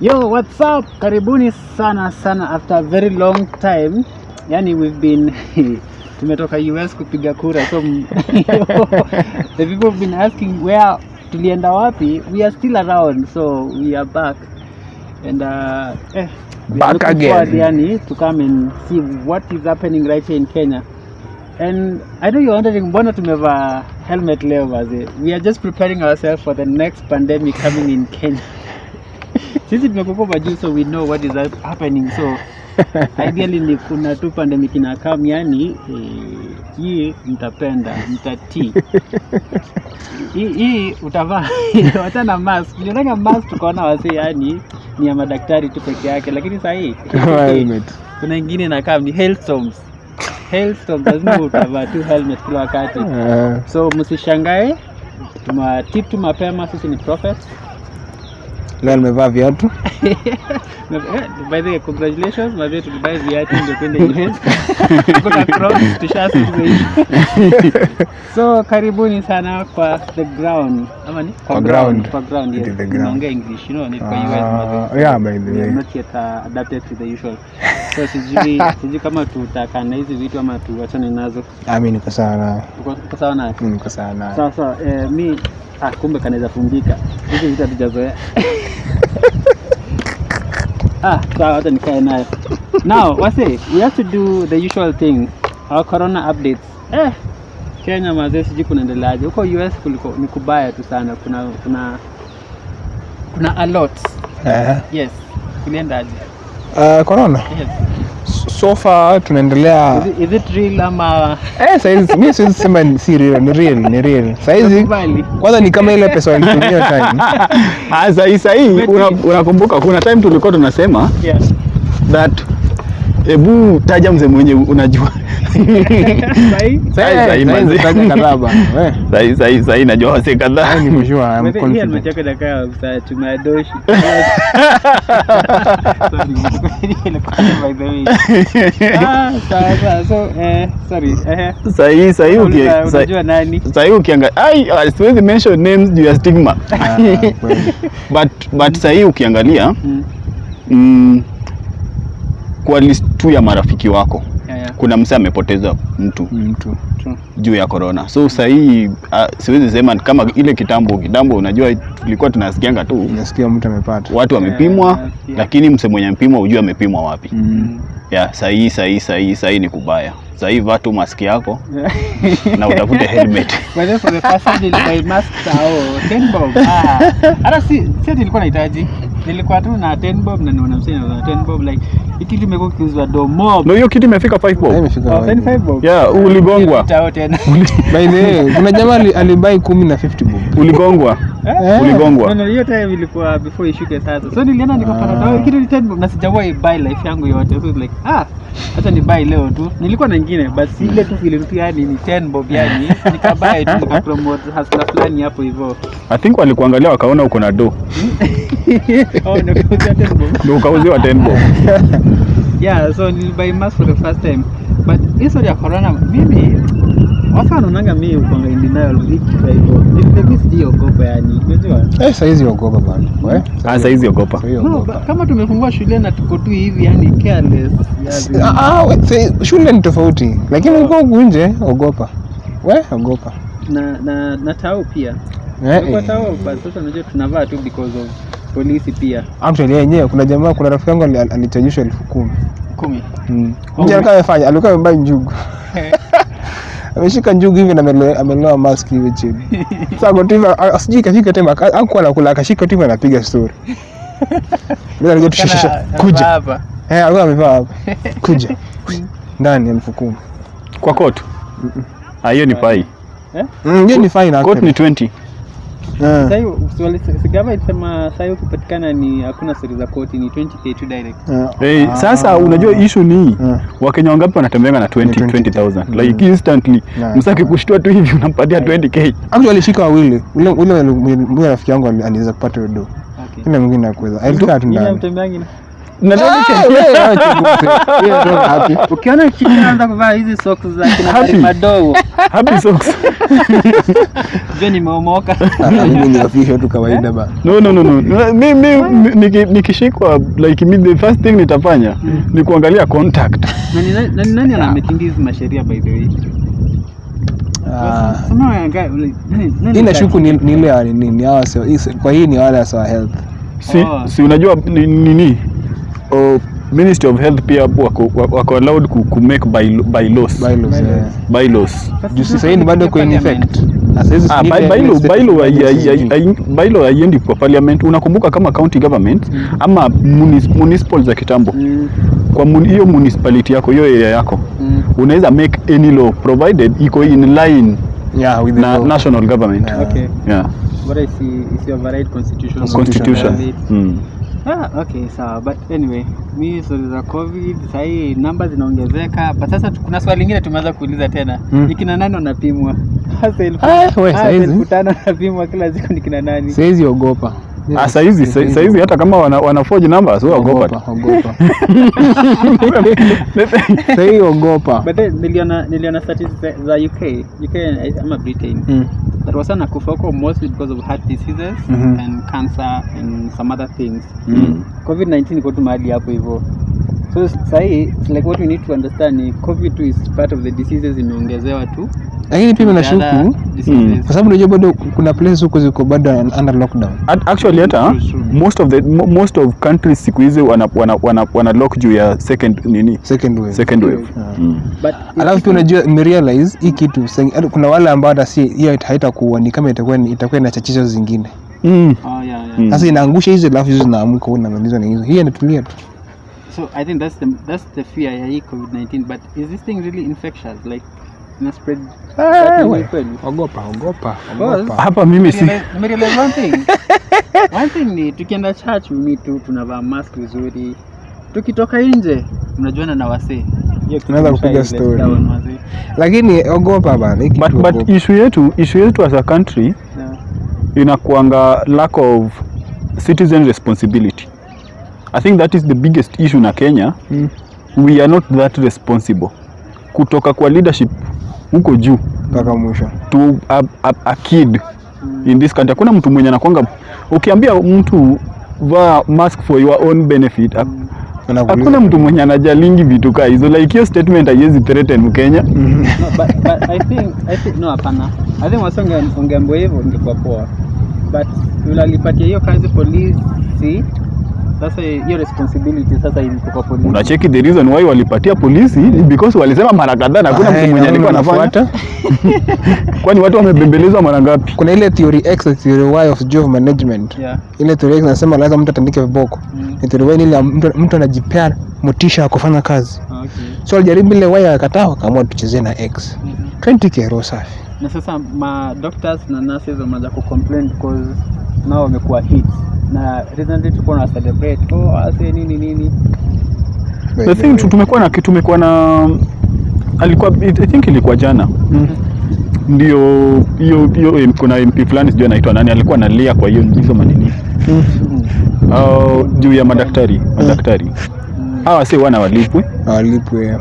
Yo, what's up? Karibuni sana sana after a very long time. Yani we've been tumetoka US kupiga kura. So the people have been asking where tulienda wapi? We are still around. So we are back. And uh, eh, Back again. forward, yani, to come and see what is happening right here in Kenya. And I know you're wondering mbona tumevaa helmet leo. We are just preparing ourselves for the next pandemic coming in Kenya. Sisi tumekuwa juu so we know what is happening. So ideally ni kuna tu pandemic inakam yani hii hii mtapenda mtati hii utavaa. Wachana mask. Nionanga mask tukaona wasi yani ni ya madaktari tu peke yake. Lakini saa hii Helmet. kuna ingine kam ni hailstorms. Hailstorms lazima utavaa tu helmet kila wakati. Eh, so msishangae tumewatip tu mapema sisi ni prophet leo nimevaa viatu. Eh, by the way congratulations viatu ndio kwenda US so karibuni sana kwa the ground. Ama ni? Kwa ground. kwa ground yes. the ground. English you know ni kwa US Ah, yeah, by the way. not yet uh, adapted to the usual. So sijui sijui kama tutakana na hizi vitu ama tuachane nazo. Ah, mi niko sawa nayo Uko- sawa nayo mi niko sawa nayo sawa sawa. Eh, mi ah, kumbe kanaweza fungika. Hizi vitu hatujazoea. Ah sawa hata nikae nayo. Now wase we have to do the usual thing. Our corona updates. Eh kenya mazee sijui kunaendeleaje. Huko us kuliko ni kubaya tu sana. Kuna kuna kuna a alot Eh, yes kuliendaje uh, corona? Yes. So far tunaendelea. Is, it, is it real ama? Eh, saizi siwezi sema ni si real ni real ni real. Saizi kwanza ni kama ile pesa walitumia time. Ah, sahii sahi una, unakumbuka kuna time tulikuwa tunasema yeah. that hebu taja mzee mwenye unajua Sahi? Sahi, sai, sai, kadhaa Sai, sai, sahi sahi sahi najua wase kadhaa ni mshua I'm confident helmet yako ya tumeadoshi. Sorry, ilikuwa by the way. Ah, sawa sawa. So, eh, sorry. Eh, sahi unajua nani? sahi ukiangalia ai ah, siwezi mention names juu ya stigma Ah, but but sahi ukiangalia Mm, mm, kwa list tu ya marafiki wako yeah, yeah, kuna msee amepoteza mtu mtu true. juu ya corona so sahii uh, siwezi sema kama ile kitambo kitambo unajua tulikuwa tunasikianga tu nasikia mtu amepata watu wamepimwa Yeah, yeah. lakini mse mwenye mpimwa hujui amepimwa wapi Mm. ya sahii sahii sahii sahii ni kubaya sahii vaa tu maski yako na utafute helmet By the the first time nilibuy mask sao, 10 bob. Ah, hata si si nilikuwa nahitaji. Nilikuwa tu na ten bob na niona msee na ten bob like hiki kitu imekuwa kiuzwa do mob. no hiyo kitu imefika 5 bob imefika Oh, wapi? 25 bob. yeah uligongwa Chao tena. By the way, kuna jamaa alibai kumi na 50 bob uligongwa Eh? Uligongwa? No, no, hiyo time ilikuwa before ishuke sasa. So nilienda nikapata Ah. dawa kitu ni 10 bob na sijawahi buy life yangu yote. So like ah, acha ni buy leo tu. Nilikuwa na nyingine but ile tu vile tu yani ni 10 bob yani. Nikabuy tu nikapromote hustler fulani hapo hivyo. i think walikuangalia wakaona uko na do Oh, nikauzia 10 bob. Ndio ukauziwa 10 bob Yeah, so nilibuy mask for the first time. But hii story ya corona mimi watu wanaonanga mimi ukwanga in denial hiki hivyo. Mimi sijaogopa yani. Unajua? eh saizi ogopa bana we ah saizi ogopa No, kama tumefungua shule na tuko tu hivi yani careless. yani. Ah, ah, shule ni tofauti lakini uko huku nje ogopa we ogopa na na na tao pia Eh, kwa eh. tao but sasa unajua tunavaa tu because of polisi pia. Actually yenyewe kuna jamaa kuna rafiki yangu ali- alichajishwa elfu kumi. Kumi? Mm. Oh, alikuwa amefanya alikuwa amebai njugu. Ameshika njugu hivi na amelewa mask hivi chini. Sasa kwa tu sijui kafika tema akuwa anakula akashika tu anapiga story. Bila alijua tu Kana- shusha anavaa kuja. hapa. Eh alikuwa amevaa hapa. Kuja. Ndani elfu kumi. Kwa kotu. ah hiyo ni pai Mm, hiyo ni fine Kotu ni 20 Eh. Sasa hiyo swali sigava ilisema sasa hiyo kupatikana ni hakuna stori za koti ni 20k tu direct. Eh. Hey, Ah. sasa unajua issue ni Eh. wakenya wangapi wanatembeanga na 20 20, 20000 Mm. like instantly. Yeah. msaki kushtua tu hivi unampatia 20k actually alishika wawili ule ule rafiki yangu ali- aliweza kupata hiyo do. Okay. Ina mwingine akuweza Alitoka tu ndani Ah, ukiona kitu anaanza kuvaa hizi socks za kina madogo. Happy socks. Je, nimeomoka Ah, mimi ni tu kawaida ba. No no no no. Mi mi mi- niki- nikishikwa like the first thing nitafanya ni kuangalia contact. Na nani- nani hizi masheria by the way? Ah, hii nashuku ni ni ile ya nini kwa hii ni wale wa health. Si, Oh. si unajua nini oh, ministry of health pia wako, wako allowed ku, ku make by, bylaws bylaws by bylaws Sasa juu sasa hii bado kwa in effect bailo Ah, by- haiendi kwa parliament unakumbuka kama county government ama munis, municipal za kitambo Mm, kwa mun- municipality yako hiyo area yako mm. unaweza make any law provided iko in line Yeah, with the na law. national government Yeah. Okay. yeah. Bora isi- isi override constitution. constitution Yeah. mm. Ah, okay, sawa. But anyway, mi stori za COVID sahii namba zinaongezeka. But sasa kuna swali lingine tumeanza kuuliza tena. Mm. Ni kina nani wanapimwa? Hasa elfu Ah, saizi. tano wanapimwa kila siku ni kina nani? Siwezi ogopa Ah, saizi sa- saizi hata kama wana, wana forge numbers wewe ogopa ogopa sahii ogopa But niliona niliona statistics za UK, UK ama Britain. Mm. That was an akufoko mostly because of heart diseases mm -hmm. and cancer and some other things. Mm. -hmm. COVID-19 iko tu mahali hapo hivyo. So sahii like what we need to understand ni COVID is part of the diseases imeongezewa tu. Lakini pia The nashuku mm. kwa sababu unajua bado kuna places huko ziko bado under lockdown At- actually hata most of the most of countries siku hizi wana, wana, wana, wana lock juu ya second nini second wave second wave Yeah. mm. But alafu pia unajua nimerealize hii kitu kuna wale ambao hata si hiyo haitakuwa ni kama itakuwa itakuwa na chachizo zingine Mm. oh yeah, yeah. Mm. sasa inaangusha hizo alafu hizo zinaamka wewe unamaliza na hizo hii inatulia tu So I think that's the that's the fear ya hii COVID-19 but is this thing really infectious like ina spread that we. ogopa ogopa ogopa. hapa mimi si Nimerealize- one thing. one thing ni tukienda church mimi tu tunavaa mask vizuri tukitoka nje unajuana na wasee Tunaweza kupiga story. lakini ogopa bana but, but issue yetu issue yetu as a country Yeah. inakuanga lack of citizen responsibility i think that is the biggest issue na kenya Mm. we are not that responsible kutoka kwa leadership huko juu mpaka mwisho to a, a, a kid in this country hakuna mtu mwenye anakwanga ukiambia mtu vaa mask for your own benefit mm. Hakuna mtu mwenye anajalingi vitu kaa hizo like hiyo statement haiwezi threaten mkenya Mhm. No, but, but I think I think no hapana. I think wasonge ungeambiwa hivyo ingekuwa poa. But yule alipatia hiyo kazi polisi sasa hiyo responsibility sasa iko kwa polisi. unacheki the reason why walipatia polisi because walisema mara kadhaa na hakuna Ah, mtu eh, mwenye alikuwa anafuata kwani watu wamebembelezwa mara ngapi kuna ile theory x na theory y of job management Yeah. ile theory x nasema lazima mtu atandike viboko Mm. ni theory y ni ile mtu, mtu anajipea motisha ya kufanya kazi Okay. so alijaribu ile y akakataa akaamua tuchezee na x Mm -hmm. 20k roho safi Na sasa ma doctors na nurses wameanza ku complain because nao wamekuwa hit. Na recently tulikuwa na celebrate oh ase nini nini. the thing tu- tumekuwa na tumekuwa na alikuwa I think ilikuwa jana Mm. ndio hiyo hiyo kuna MP fulani sijui anaitwa nani alikuwa analia kwa hiyo hizo manini Mm. uh, juu ya madaktari madaktari Mm. hawa si wana walipwe walipwe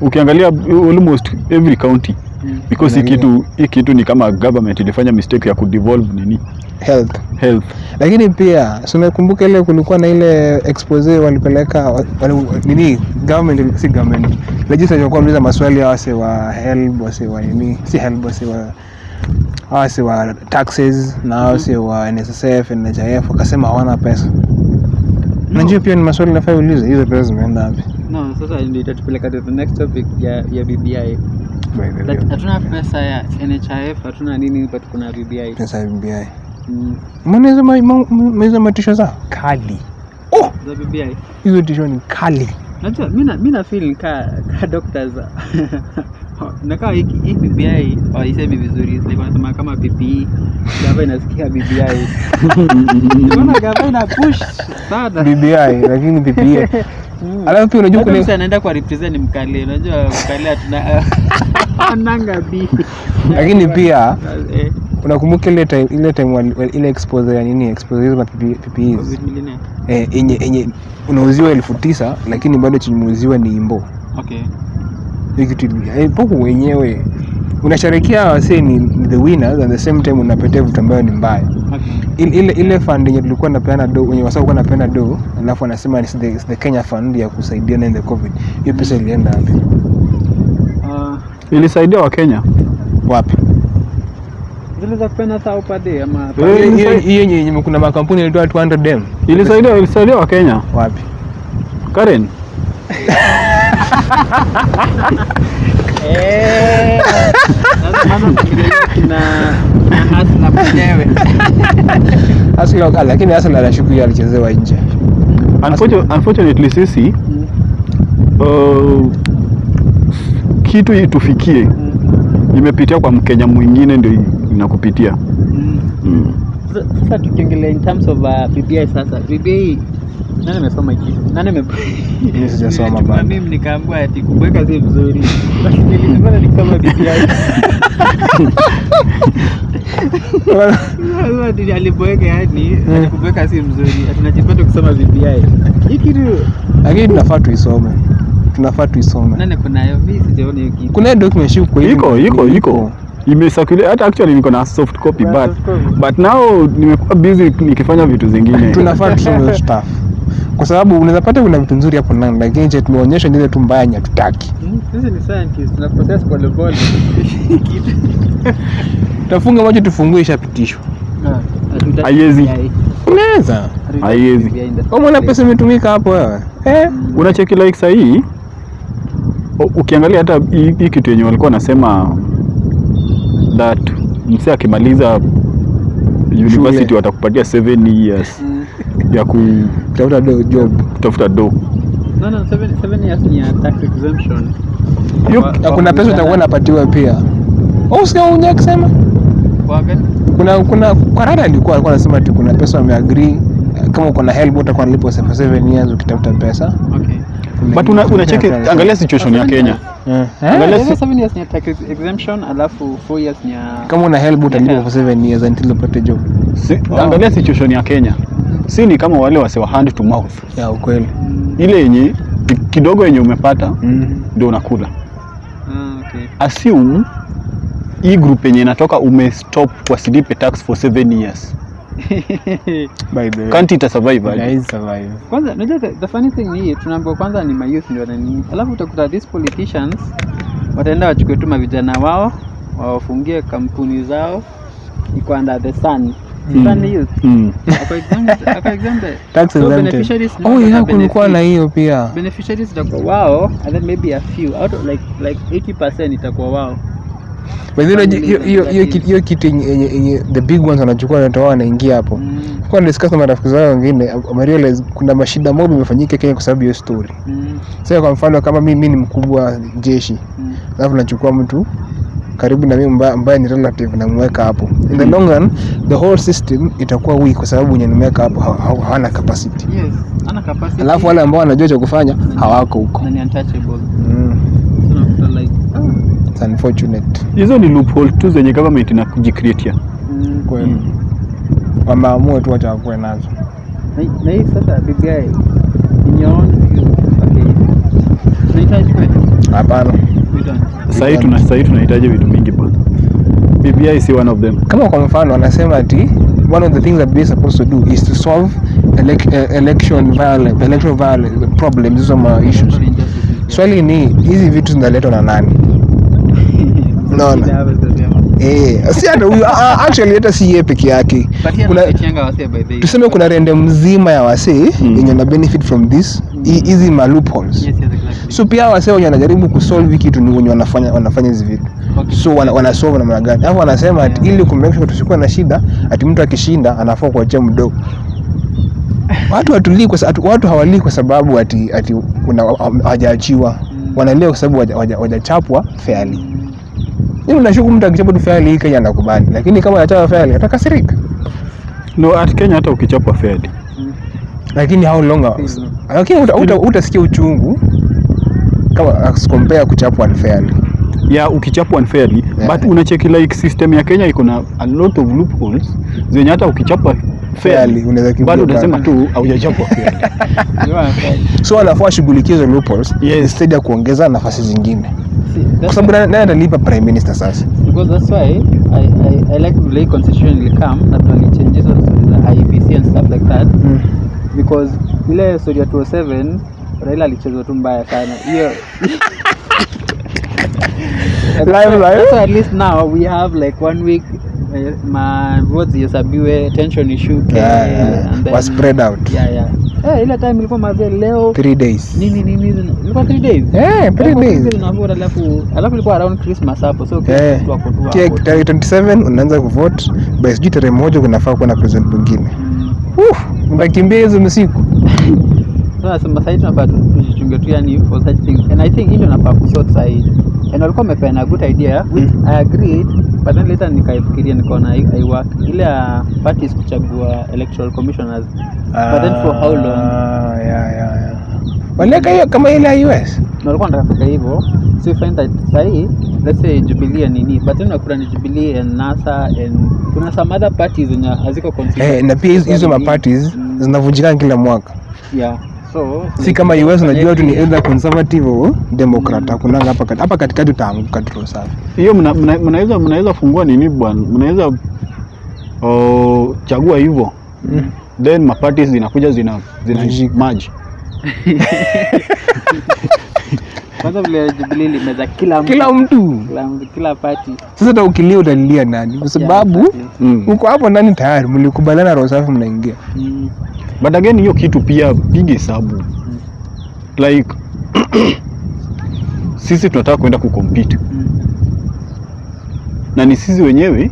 ukiangalia almost every county Mm. Because hii kitu hii kitu ni kama government ilifanya mistake ya kudevolve nini? Health. Health. Lakini pia si unakumbuka ile kulikuwa na ile expose walipeleka wa- wali, nini government si government legislature walikuwa wanauliza maswali ya wase wa help wase wa nini si help wase wa wase wa taxes na wase wa NSSF NHIF wakasema hawana pesa. Najua pia ni maswali nafaa ulize hizo pesa zimeenda wapi? No, sasa ndio itatupeleka to the next topic ya ya BBI. Hatuna pesa ya NHIF, hatuna nini but kuna BBI. pesa ya BBI Mm. matisho za kali Za BBI. hizo tisho ni kali Najua mimi mimi na feel ka ka doctors nakaa hiki hii BBI haisemi vizuri like wanasema kama PPE gava inasikia BBI. Unaona gava ina push sana. BBI lakini PPA Mm. alafu pia unajua kuna mtu anaenda kwa represent mkale unajua mkale atuna ananga bi lakini pia eh, unakumbuka ile time ile time ile expose ya nini? Expose hizo COVID eh yenye yenye unauziwa elfu tisa lakini bado chenye umeuziwa ni imbo. Okay. Hiyo kitu ili- eh, wenyewe unasherekea wasee ni ni the winners and the same time unapetea vitu ambayo ni mbaya. Okay. Ile ile, ile fund yenye tulikuwa napeana do wenye wasa kwa napeana do alafu anasema it's the, it's the Kenya fund ya kusaidiana in the covid. Hiyo pesa ilienda wapi? Uh, ilisaidia wapi? zile za saa upade ama Eh, hiyo yenye yenye kuna makampuni yalitoa 200 dem ilisaidia ilisaidia wakenya wapi? Karen Asla, lakini Asla anashuku hiyo alichezewa nje unfortunately sisi Mm, uh, kitu itufikie mm, imepitia kwa mkenya mwingine ndio inakupitia mm. mm. Sasa- sasa tukiongelea in terms of uh, BBI sasa BBI nani amesoma hiki? Nani ame Mimi sijasoma bado. mimi nikaambiwa ati kubweka si mzuri Basi nilikuwa nikisoma BBI Sasa ati alibweka yani kubweka si mzuri ati najipata kusoma yake. Hii kitu lakini tunafaa tuisome. Tunafaa tuisome. Nani kunayo mimi sijaona hiyo kitu kuna document shiko hivi iko iko iko imesakule hata actually niko na soft copy but soft copy. but now nimekuwa busy nikifanya vitu zingine. Tunafaa tusome stuff. Kwa sababu unaweza pata kuna vitu nzuri hapo ndani lakini je tumeonyesha ile tu mbaya yenye hatutaki? Hmm, sisi ni scientist tuna process pole pole tafunga macho tufungue ishapitishwa. Hatutaki Haiwezi. Unaweza? Haiwezi. First pesa imetumika hapo wewe. Eh? Unacheki like sahii ukiangalia hata hii hii kitu yenye walikuwa wanasema that mse akimaliza university watakupatia 7 years Mm. ya ku- tafuta do job. kutafuta do. No, no, seven, seven years ni ya tax exemption. Na kuna pesa utakuwa unapatiwa pia. Au usikia unye gani? kuna kuna kwa rada alikuwa alikuwa anasema ati kuna pesa wameagree. Kama uko na help utakuwa nalipo for 7 years ukitafuta pesa. Okay. but una, unacheki angalia situation ya Kenya Eh, Angalia si- ni ya tax exemption alafu four years ni kama una help utalipa for 7 years until upate job. Si, angalia situation ya Kenya. Si ni kama wale wasewa hand to mouth. Ya ukweli. Ile yenye kidogo yenye umepata mm. ndio unakula. Ah, okay. assume hii group yenye inatoka umestop wasilipe tax for 7 years by the way. Can't ita survive aje? Haiwezi survive. Kwanza unajua the, the funny thing ni hii tunaambiwa kwanza ni mayouth ndio wanani alafu utakuta these politicians wataenda wachukue tu mavijana wao wawafungie kampuni zao iko under the sun. Mm. sun youth. Mm. Oh kulikuwa na hiyo pia. Beneficiaries itakuwa wao and then maybe a few. Out of like like 80% itakuwa wao By the way, Family hiyo- kitu yenye- the big ones wanachukua wanatoa wanaingia hapo mm. kwa discuss na marafiki wengine wamerealize kuna mashida mob imefanyika Kenya kwa sababu hiyo story Mm. sasa kwa mfano kama mimi ni mkubwa wa jeshi Mm. alafu nachukua mtu karibu na mimi ambaye ni relative namweka hapo in the long run the whole system itakuwa weak kwa sababu wenye nimeweka hapo ha- ha- hawana capacity Yes, ana capacity. alafu wale ambao wanajua cha kufanya hawako huko na ni untouchable. mm. So unakuta like unfortunate. Hizo ni loophole tu zenye government inakujicreatia mm. kweli. Wameamua tu wacha wakuwe nazo. Na- na hii sasa BBI in your own view, okay. Tunahitaji kweli? hapana. Tuna sahii tunahitaji vitu mingi bwana. BBI si one of them. Kama kwa mfano anasema ati one of the things that we is supposed to do is to solve elec uh, election violence, electoral violence problems. Hizo ma issues. Swali ni hizi vitu zinaletwa na nani Naona. Shida hapa sasa vyama. eh si hata huyu actually hata si yeye peke yake kuna tuseme kuna rende mzima ya wasee Mm. yenye na benefit from this hizi hizi ma loopholes Yes, yes, exactly. so pia wasee wenye wanajaribu kusolve kitu ni wenye wanafanya wanafanya hizi vitu Okay. so wana, wana solve namna gani alafu wanasema ati ili kumake sure tusikuwe na shida ati mtu akishinda anafaa kuachia mdogo watu watulii kwa watu hawalii kwa sababu ati ati kuna hawajaachiwa Mm. wanalia kwa sababu wajachapwa fairly Mm. unashuku nashuku mtu akichapwa tu faili hii Kenya anakubali lakini kama anachapa faili atakasirika no at Kenya hata ukichapwa faili. Mm. lakini how long mm. Lakini uta- uta- utasikia uchungu kama as compare kuchapwa unfairly ya ukichapwa unfairly Yeah. but unacheki like system ya Kenya iko na a lot of loopholes zenye hata ukichapa Fairly, bado utasema tu haujachapwa fairly so anafaa shughulikie hizo loopholes Yes. instead ya kuongeza nafasi zingine kwa sababu naye atalipa prime minister sasa. Because that's why I, I, I like the way constitution will come na vile changes the IEBC and stuff like that. Because ile story ya 207 Raila alichezwa tu mbaya sana. Hiyo. Live, live. so at least now we have like one week ma votes zihesabiwe tension ishuke Yeah, yeah. and then Was spread out. yeah yeah eh ile time ilikuwa mazee leo three days nini nini ilikuwa 3 days Eh, three Ilikuwa days. unavota, alafu alafu ilikuwa around Christmas hapo so kwa Eh, ako tu tarehe 27 unaanza kuvote by sijui tarehe moja kunafaa kuwa na president mwingine Mm. Unakimbia hizo msiku sasa tunapata tunafaa tu- tujichunge tu yani for such things. And I think hiyo na nafaa kusort side and walikuwa wamepeana good idea. Which Mm. I agreed but then later nikaifikiria nikaona i work. Ile ya parties kuchagua electoral commissioners. But then for how long? Ah, yeah, yeah, yeah. waliweka hiyo kama ile US na walikuwa wanataka kufika hivyo. So you find that sahi let's say Jubilee and nini. But then unakuta ni Jubilee and NASA and kuna some other parties zenye haziko consistent. eh, na pia hizo- ma parties mm, zinavunjikana kila mwaka. Yeah so si kama US unajua tu ni either conservative au democrat. Hakuna mm. hapa hapa katikati utaanguka tu safi. Hiyo mnaweza mna- mnaweza mnaweza fungua nini bwana? Mnaweza oh, chagua hivyo. Mm. then maparties zinakuja zina zina maji kwanza vile Jubilee limeza kila mtu. Kila mtu. Kila, kila party. Sasa hata ukilia utalilia nani? Kwa sababu Yeah, mm. uko hapo nani tayari mlikubaliana roho safi mnaingia. Mm. But again hiyo kitu pia pige hesabu like sisi tunataka kuenda Mm. na ni sisi wenyewe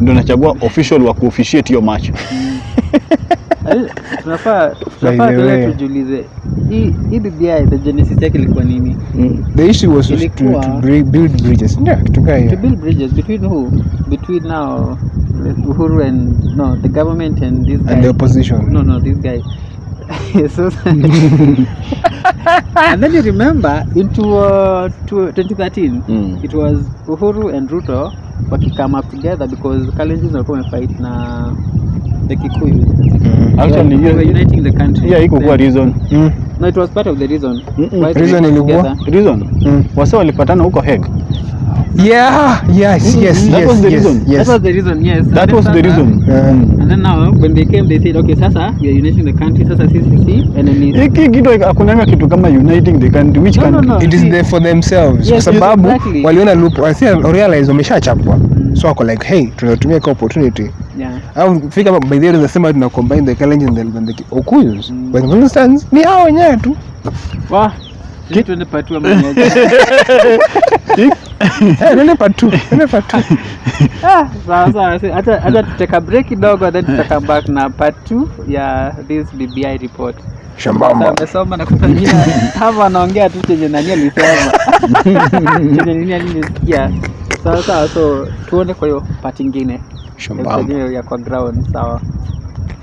ndo nachagua official wa kuofficiate hiyo match tunafaa tunafaa the way. tena tujiulize. Hii hii BBI the genesis yake ilikuwa nini? The issue was to, to Ilikuwa- build bridges. Ndio kitu kaa to build bridges between who? Between now Uhuru and no the government and this guy and the opposition. No no this guy so and then you remember into uh, to 2013 Mm. it was Uhuru and Ruto wakicome up together because Kalenjin walikuwa wamefight na the Kikuyu Mhm. Actually, yeah, we were uniting the country Yeah, iko kwa reason Mm. no it was part of the reason Mm-mm. Reason ilikuwa? reason Mm. wase walipatana huko Hague yeah yes yes That yes was the yes, reason. yes. that was the reason yes that was the reason Yeah. and then now when they came they said okay sasa we are uniting the country sasa sisi si enemies hiki kitu hakunanga kitu kama uniting the country which No, no, country no. it is there for themselves Yes, kwa sababu exactly. waliona loop realize wameshachapwa so wako like hey tunatumia kwa opportunity yeah. Au fika by the way tunasema tuna combine the Kalenjin and the, the Okuyus Mm. When for stands ni hao wenyewe tu. Wa sisi tuende patua mmoja eh nene patu nene patu ah sawa sawa. Acha acha tuteka break kidogo then tuta come back na part 2 ya this BBI report. Shambamba. Amesoma na kufanyia hapa anaongea tu chenye nani alisema. Chenye nini alisikia. Sawa sawa so tuone kwa hiyo part ingine shambamba ya kwa ground sawa